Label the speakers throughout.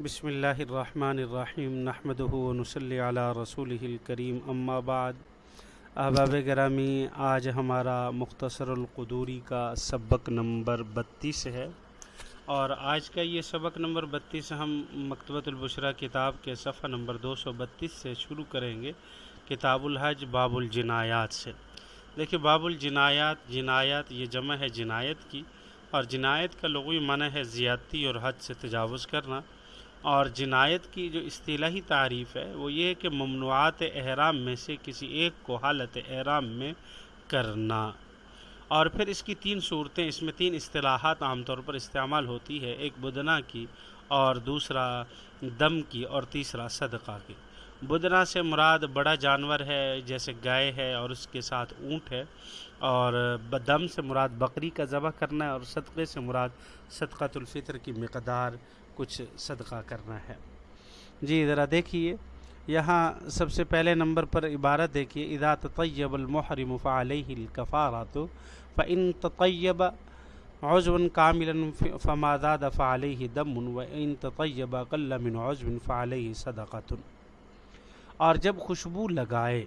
Speaker 1: بسم اللہ الرحمن الرحیم نحمد ونصلی علی رسول الکریم، اما بعد۔ احباب گرامی، آج ہمارا مختصر القدوری کا سبق نمبر بتیس ہے۔ اور آج کا یہ سبق نمبر بتیس ہم مکتبۃ البشرہ کتاب کے صفحہ نمبر دو سو بتیس سے شروع کریں گے، کتاب الحج، باب الجنایات سے۔ دیکھیے، باب الجنایات، جنایات یہ جمع ہے جنایت کی، اور جنایت کا لغوی معنی ہے زیادتی اور حد سے تجاوز کرنا۔ اور جنایت کی جو اصطلاحی تعریف ہے، وہ یہ ہے کہ ممنوعات احرام میں سے کسی ایک کو حالت احرام میں کرنا۔ اور پھر اس کی تین صورتیں، اس میں تین اصطلاحات عام طور پر استعمال ہوتی ہے، ایک بدنا کی اور دوسرا دم کی اور تیسرا صدقہ کی۔ بدنا سے مراد بڑا جانور ہے، جیسے گائے ہے اور اس کے ساتھ اونٹ ہے۔ اور دم سے مراد بکری کا ذبح کرنا ہے اور صدقے سے مراد صدقۃ الفطر کی مقدار کچھ صدقہ کرنا ہے۔ جی ذرا دیکھیے۔ یہاں سب سے پہلے نمبر پر عبارت دیکھیے، اذا تطیب المحرم فعلیہ الکفارات فان تطیب عضو کاملا فما زاد فعلیہ دم وان تطیب اقل من عضو فعلیہ صدقۃ اور جب خوشبو لگائے،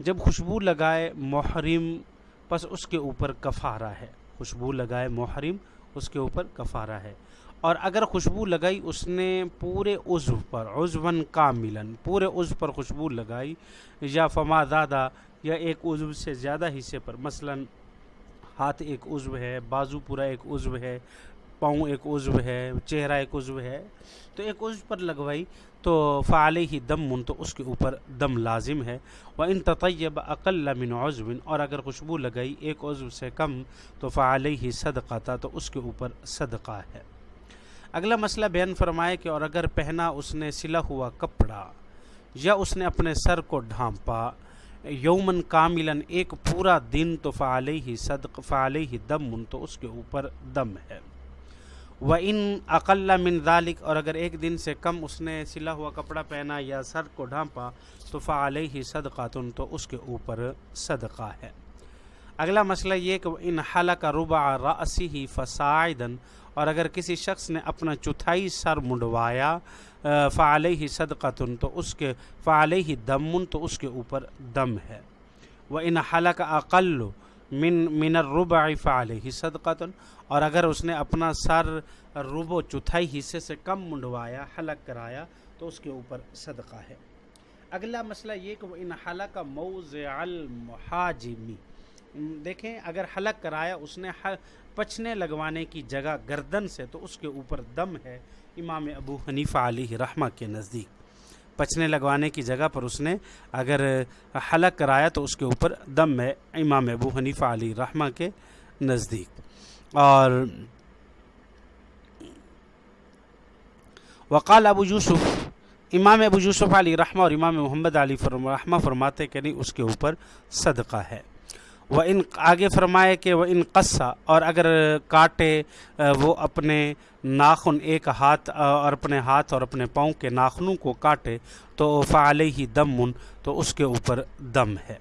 Speaker 1: جب خوشبو لگائے محرم، پس اس کے اوپر کفارہ ہے۔ خوشبو لگائے محرم، اس کے اوپر کفارہ ہے۔ اور اگر خوشبو لگائی اس نے پورے عضو پر عضون کاملن پورے عضو پر خوشبو لگائی، یا فما زادہ یا ایک عضو سے زیادہ حصے پر، مثلا ہاتھ ایک عضو ہے، بازو پورا ایک عضو ہے، پاؤں ایک عضو ہے، چہرہ ایک عضو ہے، تو ایک عضو پر لگوائی تو فعال ہی دم من، تو اس کے اوپر دم لازم ہے۔ وہ ان تطیب عقل من عضو، اور اگر خوشبو لگائی ایک عضو سے کم تو فعال ہی صدقہ تھا تو اس کے اوپر صدقہ ہے۔ اگلا مسئلہ بیان فرمائے کہ اور اگر پہنا اس نے سلا ہوا کپڑا یا اس نے اپنے سر کو ڈھانپا یومن کاملن ایک پورا دن تو فعال ہی صدق فعال ہی دم من تو اس کے اوپر دم ہے۔ و ان اقل من ذالک اور اگر ایک دن سے کم اس نے سلا ہوا کپڑا پہنا یا سر کو ڈھانپا، تو فعلیہ ہی صدقاتن تو اس کے اوپر صدقہ ہے۔ اگلا مسئلہ یہ کہ ان حلق ربع رأسی ہی فسائدن اور اگر کسی شخص نے اپنا چوتھائی سر منڈوایا فعلیہ ہی صدقاتن تو اس کے، فعلیہ ہی دمن، تو اس کے اوپر دم ہے۔ وہ ان حلق اقل من من الربع فعلیہ صدقاتن اور اگر اس نے اپنا سر ربو چوتھائی حصے سے کم منڈوایا، حلق کرایا، تو اس کے اوپر صدقہ ہے۔ اگلا مسئلہ یہ کہ وہ ان حلق موضع المحاجمی دیکھیں، اگر حلق کرایا، اس نے پچنے لگوانے کی جگہ گردن سے، تو اس کے اوپر دم ہے امام ابو حنیفہ علیہ رحمہ کے نزدیک۔ پچنے لگوانے کی جگہ پر اس نے اگر حلق کرایا، تو اس کے اوپر دم ہے امام ابو حنیفہ علی رحمہ کے نزدیک۔ اور وقال ابو یوسف، امام ابو یوسف علی رحمہ اور امام محمد علی رحمہ فرماتے کہ نہیں، اس کے اوپر صدقہ ہے۔ وہ ان آگے فرمائے کہ وہ ان قصہ اور اگر کاٹے وہ اپنے ناخن، ایک ہاتھ اور اپنے ہاتھ اور اپنے پاؤں کے ناخنوں کو کاٹے، تو فعال ہی دم من تو اس کے اوپر دم ہے۔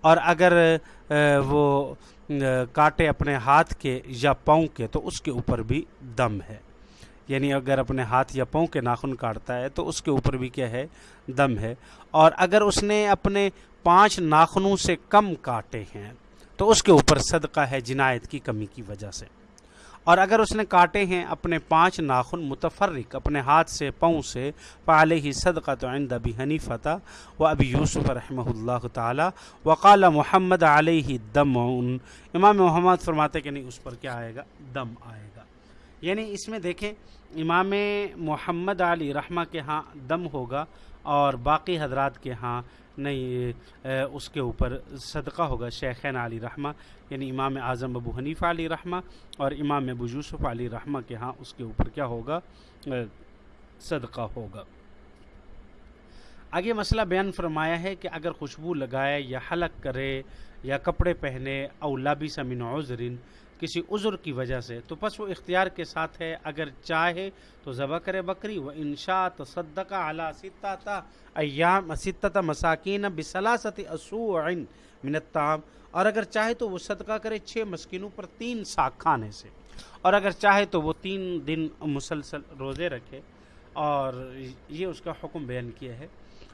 Speaker 1: اور اگر وہ کاٹے اپنے ہاتھ کے یا پاؤں کے، تو اس کے اوپر بھی دم ہے۔ یعنی اگر اپنے ہاتھ یا پاؤں کے ناخن کاٹتا ہے، تو اس کے اوپر بھی کیا ہے؟ دم ہے۔ اور اگر اس نے اپنے پانچ ناخنوں سے کم کاٹے ہیں، تو اس کے اوپر صدقہ ہے جنایت کی کمی کی وجہ سے۔ اور اگر اس نے کاٹے ہیں اپنے پانچ ناخن متفرق، اپنے ہاتھ سے، پاؤں سے پالے ہی صدقہ تو عند ابی حنیفہ و ابی یوسف رحمہ اللہ تعالی، وقال محمد علیہ دم۔ امام محمد فرماتے کہ نہیں، اس پر کیا آئے گا؟ دم آئے گا۔ یعنی اس میں دیکھیں، امام محمد علی رحمہ کے ہاں دم ہوگا اور باقی حضرات کے ہاں نہیں اس کے اوپر صدقہ ہوگا شیخین علی رحمہ یعنی امام اعظم ابو حنیفہ علی رحمہ اور امام ابو یوسف علی رحمہ کے ہاں اس کے اوپر کیا ہوگا؟ صدقہ ہوگا۔ آگے مسئلہ بیان فرمایا ہے کہ اگر خوشبو لگائے یا حلق کرے یا کپڑے پہنے او لابی سمن عذرن کسی عذر کی وجہ سے۔ تو پس وہ اختیار کے ساتھ ہے، اگر چاہے تو ذبح کرے بکری۔ و انشا تصدق اعلیٰ ستتا ایام ستت مساکین بسلاست اسوعن من الطعام۔ اور اگر چاہے تو وہ صدقہ کرے چھ مسکینوں پر تین ساکھ کھانے سے۔ اور اگر چاہے تو وہ تین دن مسلسل روزے رکھے۔ اور یہ اس کا حکم بیان کیا ہے۔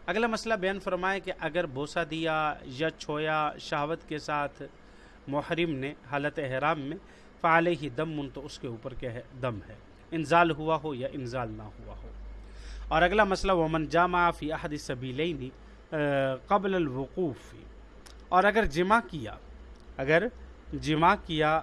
Speaker 1: اگلا مسئلہ بیان فرمائے کہ اگر بوسا دیا یا چھویا شہوت کے ساتھ محرم نے حالت احرام میں فعال ہی دم من تو اس کے اوپر کیا ہے؟ دم ہے۔ انزال ہوا ہو یا انزال نہ ہوا ہو۔ اور اگلا مسئلہ، ومن جامع فی احد سبیلینی قبل الوقوف۔ اور اگر جمع کیا، اگر جمع کیا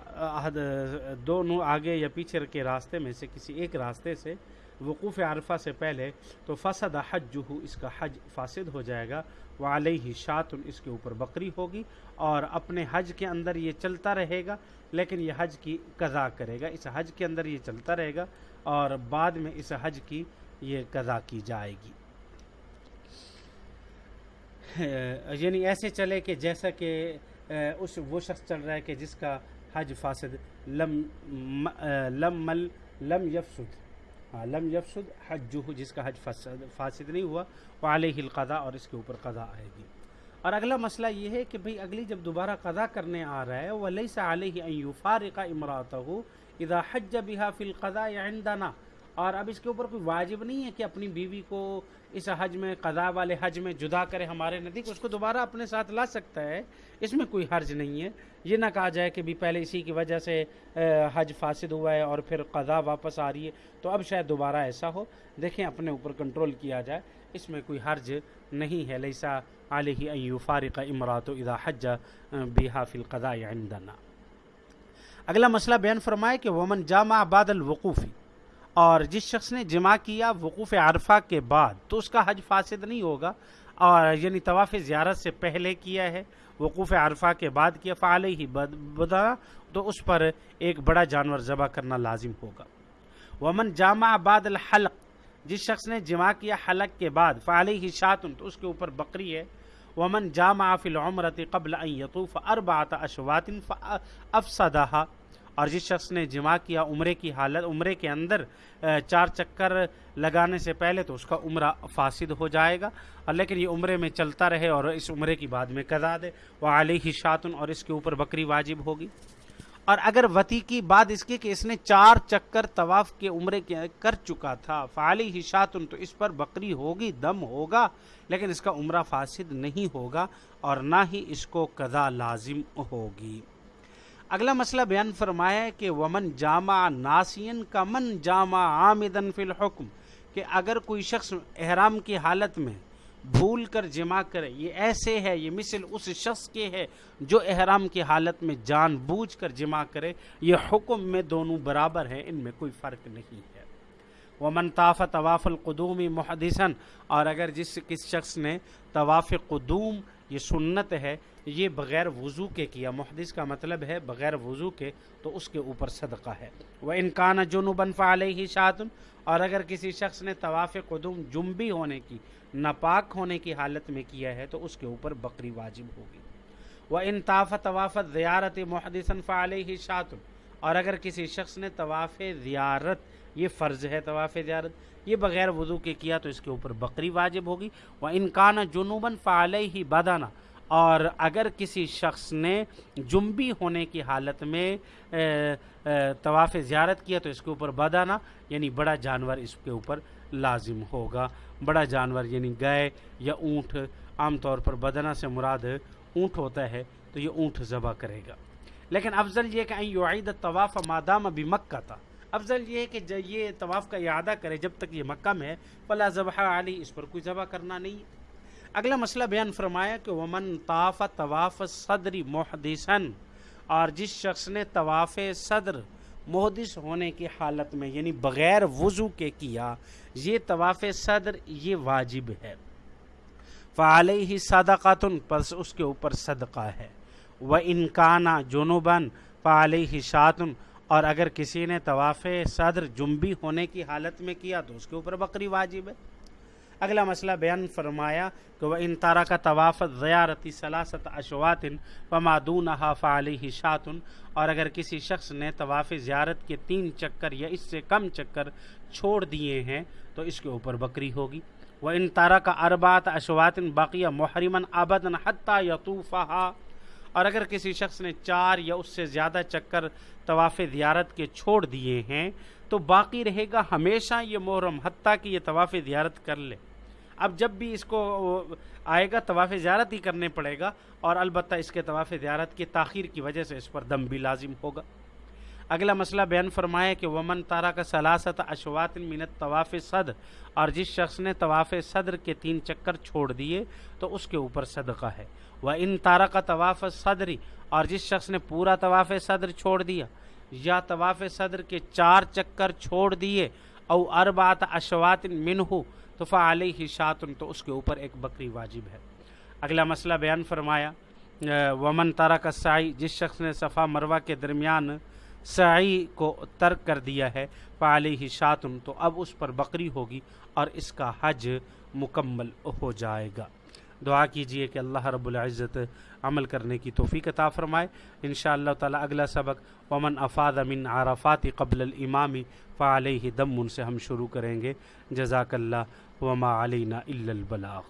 Speaker 1: دونوں آگے یا پیچھے کے راستے میں سے کسی ایک راستے سے وقوف عرفہ سے پہلے تو فسد حج جو اس کا حج فاسد ہو جائے گا وہ علیہ شاط اس کے اوپر بکری ہوگی اور اپنے حج کے اندر یہ چلتا رہے گا، لیکن یہ حج کی قضا کرے گا۔ اس حج کے اندر یہ چلتا رہے گا اور بعد میں اس حج کی یہ قضا کی جائے گی۔ یعنی ایسے چلے کہ جیسا کہ اس، وہ شخص چل رہا ہے کہ جس کا حج فاسد لم لم مل، لم یفسد۔ لم یفسد حج جو جس کا حج فاسد نہیں ہوا وہ علیہ القضاء اور اس کے اوپر قضا آئے گی۔ اور اگلا مسئلہ یہ ہے کہ بھئی اگلی جب دوبارہ قضا کرنے آ رہا ہے وہ علیہ سے علیہ فارقہ امراۃ ہو اذا حج بحا فی القضاء عندنا اور اب اس کے اوپر کوئی واجب نہیں ہے کہ اپنی بیوی کو اس حج میں، قضاء والے حج میں جدا کرے ہمارے نزدیک، اس کو دوبارہ اپنے ساتھ لا سکتا ہے۔ اس میں کوئی حرج نہیں ہے۔ یہ نہ کہا جائے کہ بھی پہلے اسی کی وجہ سے حج فاسد ہوا ہے اور پھر قضا واپس آ رہی ہے۔ تو اب شاید دوبارہ ایسا ہو۔ دیکھیں اپنے اوپر کنٹرول کیا جائے۔ اس میں کوئی حرج نہیں ہے۔ لیسا علیہ ایو فارق امرات و اذا حج بیہا فی القضاء عندنا۔ اگلا مسئلہ بیان فرمائے کہ ومن جامع بعد الوقوفی اور جس شخص نے جمع کیا وقوف عرفہ کے بعد تو اس کا حج فاسد نہیں ہوگا اور یعنی طواف زیارت سے پہلے کیا ہے، وقوف عرفہ کے بعد کیا فعال ہی بدا تو اس پر ایک بڑا جانور ذبح کرنا لازم ہوگا۔ ومن جامع بعد الحلق، جس شخص نے جمع کیا حلق کے بعد فعال ہی شاطن تو اس کے اوپر بکری ہے۔ ومن جامع فی العمرت قبل ان یطوف اربعت اشوات فافسدها اور جس شخص نے جمع کیا عمرے کی حالت، عمرے کے اندر چار چکر لگانے سے پہلے تو اس کا عمرہ فاسد ہو جائے گا۔ اور لیکن یہ عمرے میں چلتا رہے اور اس عمرے کی بعد میں قضا دے۔ وہ علیہ شاطن اور اس کے اوپر بکری واجب ہوگی۔ اور اگر وتی کی بات اس کی کہ اس نے چار چکر طواف کے عمرے کے کر چکا تھا فعلی ہی شاطن تو اس پر بکری ہوگی، دم ہوگا، لیکن اس کا عمرہ فاسد نہیں ہوگا اور نہ ہی اس کو قضا لازم ہوگی۔ اگلا مسئلہ بیان فرمایا ہے کہ ومن جامع ناسین کا من جامع عامدن فی الحکم کہ اگر کوئی شخص احرام کی حالت میں بھول کر جمع کرے، یہ ایسے ہے، یہ مثل اس شخص کے ہے جو احرام کی حالت میں جان بوجھ کر جمع کرے، یہ حکم میں دونوں برابر ہیں، ان میں کوئی فرق نہیں ہے۔ وہ منطاف طواف القدومی محدثن اور اگر جس کس شخص نے طواف قدوم یہ سنت ہے، یہ بغیر وضو کے کیا۔ محدث کا مطلب ہے بغیر وضو کے تو اس کے اوپر صدقہ ہے۔ وہ انکان جنوبن علیہ ہی شاطن اور اگر کسی شخص نے طواف قدوم جنبی ہونے کی، ناپاک ہونے کی حالت میں کیا ہے، تو اس کے اوپر بکری واجب ہوگی۔ وہ انطاف طواف زیارت محدثن علیہ ہی شاطن اور اگر کسی شخص نے طواف زیارت، یہ فرض ہے طواف زیارت، یہ بغیر وضو کے کیا تو اس کے اوپر بکری واجب ہوگی۔ وہ انکان جنوباً فعال ہی بادانہ اور اگر کسی شخص نے جنبی ہونے کی حالت میں طواف زیارت کیا تو اس کے اوپر بدانہ یعنی بڑا جانور اس کے اوپر لازم ہوگا۔ بڑا جانور یعنی گائے یا اونٹ، عام طور پر بدنہ سے مراد اونٹ ہوتا ہے تو یہ اونٹ ذبح کرے گا۔ لیکن افضل یہ کہ یعید طواف مادام ابھی مکہ تھا۔ افضل یہ ہے کہ یہ طواف کا اعادہ کرے جب تک یہ مکہ میں ہے، فلا ذبح علی، اس پر کوئی ذبح کرنا نہیں۔ اگلا مسئلہ بیان فرمایا کہ ومن طاف طواف صدری محدثن اور جس شخص نے طواف صدر محدث ہونے کی حالت میں یعنی بغیر وضو کے کیا، یہ طواف صدر یہ واجب ہے۔ فعال ہی صدقاتن پس اس کے اوپر صدقہ ہے۔ وہ انکانہ جنوباً فعال ہی اور اگر کسی نے طواف صدر جنبی ہونے کی حالت میں کیا تو اس کے اوپر بکری واجب ہے۔ اگلا مسئلہ بیان فرمایا کہ وہ ان تارا کا طواف زیارتی سلاست اشواتن و پمادون فعلی شاطن اور اگر کسی شخص نے طواف زیارت کے تین چکر یا اس سے کم چکر چھوڑ دیے ہیں تو اس کے اوپر بکری ہوگی۔ وہ ان تارا کا اربات اشواتن باقیہ محرمن آبدن حتیٰ یطوفہ اور اگر کسی شخص نے چار یا اس سے زیادہ چکر طواف زیارت کے چھوڑ دیے ہیں، تو باقی رہے گا ہمیشہ یہ محرم، حتیٰ کہ یہ طواف زیارت کر لے۔ اب جب بھی اس کو آئے گا، طواف زیارت ہی کرنے پڑے گا اور البتہ اس کے طواف زیارت کی تاخیر کی وجہ سے اس پر دم بھی لازم ہوگا۔ اگلا مسئلہ بیان فرمایا کہ ومن تارا کا سلاست اشوات منت طواف صدر اور جس شخص نے طواف صدر کے تین چکر چھوڑ دیے تو اس کے اوپر صدقہ ہے۔ وہ ان تارا کا طواف صدری اور جس شخص نے پورا طواف صدر چھوڑ دیا یا طواف صدر کے چار چکر چھوڑ دیے، او اربات اشوات من ہو تو فعلی ہی شاطن تو اس کے اوپر ایک بکری واجب ہے۔ اگلا مسئلہ بیان فرمایا، ومن تارا کا سائی جس شخص نے صفا مروہ کے درمیان سعی کو ترک کر دیا ہے فعلی ہی شاطن تو اب اس پر بکری ہوگی اور اس کا حج مکمل ہو جائے گا۔ دعا کیجیے کہ اللہ رب العزت عمل کرنے کی توفیق عطا فرمائے۔ انشاءاللہ تعالی اگلا سبق، ومن افاد من عرفات قبل الامامی فعلیہ دم ان سے ہم شروع کریں گے۔ جزاک اللہ، وما علینا الا البلاغ۔